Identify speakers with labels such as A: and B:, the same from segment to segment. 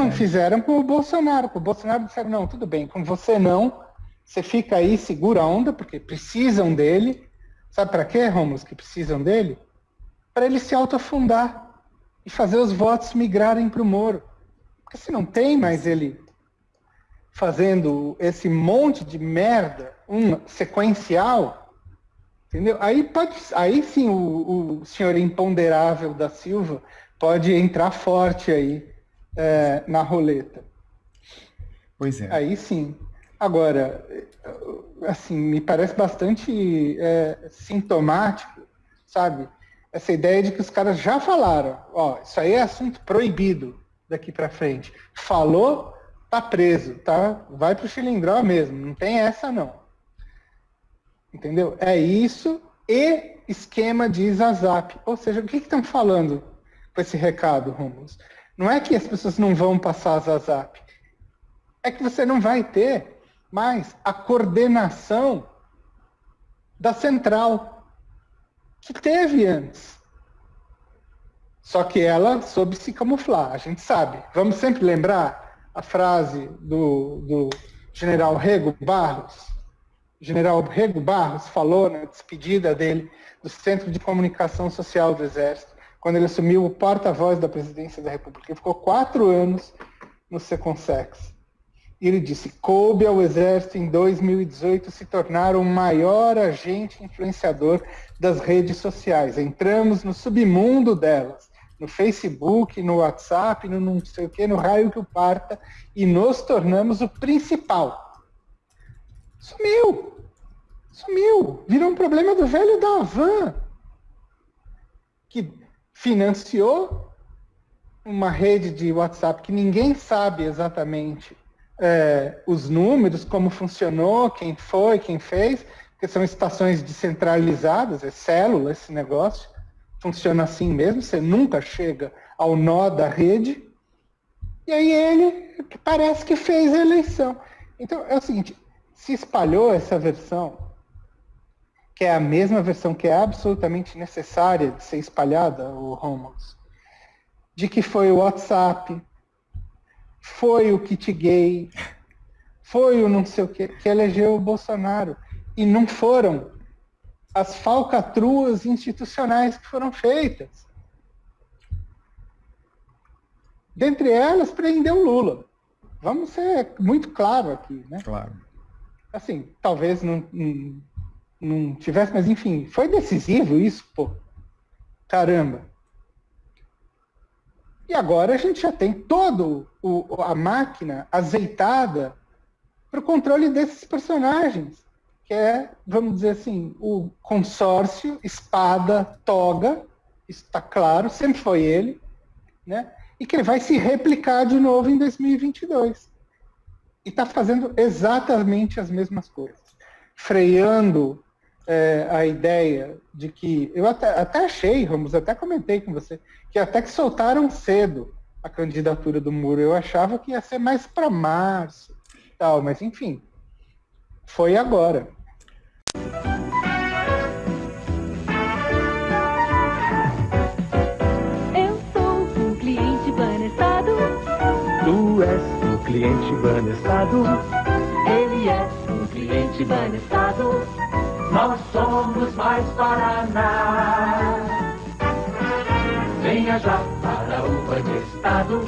A: Não fizeram com o Bolsonaro. Com o Bolsonaro disseram, não, tudo bem, com você não. Você fica aí, segura a onda, porque precisam dele. Sabe para quê, Romulus, que precisam dele? Para ele se autoafundar e fazer os votos migrarem para o Moro. Porque se não tem mais ele fazendo esse monte de merda, um sequencial, entendeu? Aí pode, aí sim o, o senhor imponderável da Silva pode entrar forte aí é, na roleta.
B: Pois é.
A: Aí sim. Agora, assim, me parece bastante é, sintomático, sabe? Essa ideia de que os caras já falaram, ó, isso aí é assunto proibido daqui para frente. Falou, tá preso, tá? Vai pro chilindró mesmo, não tem essa não. Entendeu? É isso e esquema de Zazap. Ou seja, o que estão falando com esse recado, Romulus? Não é que as pessoas não vão passar Zazap. É que você não vai ter mas a coordenação da central, que teve antes. Só que ela soube se camuflar, a gente sabe. Vamos sempre lembrar a frase do, do general Rego Barros. O general Rego Barros falou na despedida dele do Centro de Comunicação Social do Exército, quando ele assumiu o porta-voz da presidência da República. Ele ficou quatro anos no Seconsex. E ele disse: coube ao Exército em 2018 se tornar o maior agente influenciador das redes sociais. Entramos no submundo delas, no Facebook, no WhatsApp, no não sei o que, no raio que o parta, e nos tornamos o principal. Sumiu! Sumiu! Virou um problema do velho da Havan, que financiou uma rede de WhatsApp que ninguém sabe exatamente é, os números, como funcionou, quem foi, quem fez, porque são estações descentralizadas, é célula esse negócio, funciona assim mesmo, você nunca chega ao nó da rede, e aí ele parece que fez a eleição. Então é o seguinte, se espalhou essa versão, que é a mesma versão que é absolutamente necessária de ser espalhada, o Romulus, de que foi o WhatsApp, foi o kit gay, foi o não sei o que, que elegeu o Bolsonaro. E não foram as falcatruas institucionais que foram feitas. Dentre elas, prendeu Lula. Vamos ser muito claro aqui, né?
B: Claro.
A: Assim, talvez não, não, não tivesse, mas enfim, foi decisivo isso, pô. Caramba. E agora a gente já tem toda a máquina azeitada para o controle desses personagens, que é, vamos dizer assim, o consórcio, espada, toga, isso está claro, sempre foi ele, né? e que ele vai se replicar de novo em 2022. E está fazendo exatamente as mesmas coisas, freando é, a ideia de que. Eu até, até achei, Ramos, até comentei com você, que até que soltaram cedo a candidatura do Muro. Eu achava que ia ser mais para março tal, mas enfim, foi agora.
C: Eu sou um cliente banestado.
D: Tu és um cliente banestado.
C: Ele é um cliente banestado.
D: Nós somos mais Paraná. Venha já para o Banestado,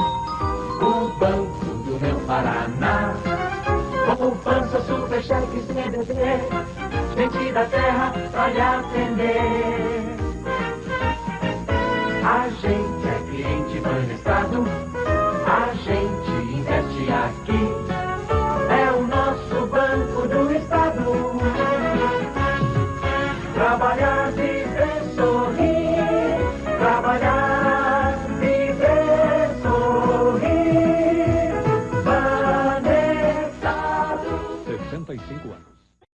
D: o banco do meu Paraná. Poupança, super cheque, CDB, gente da terra pra lhe atender.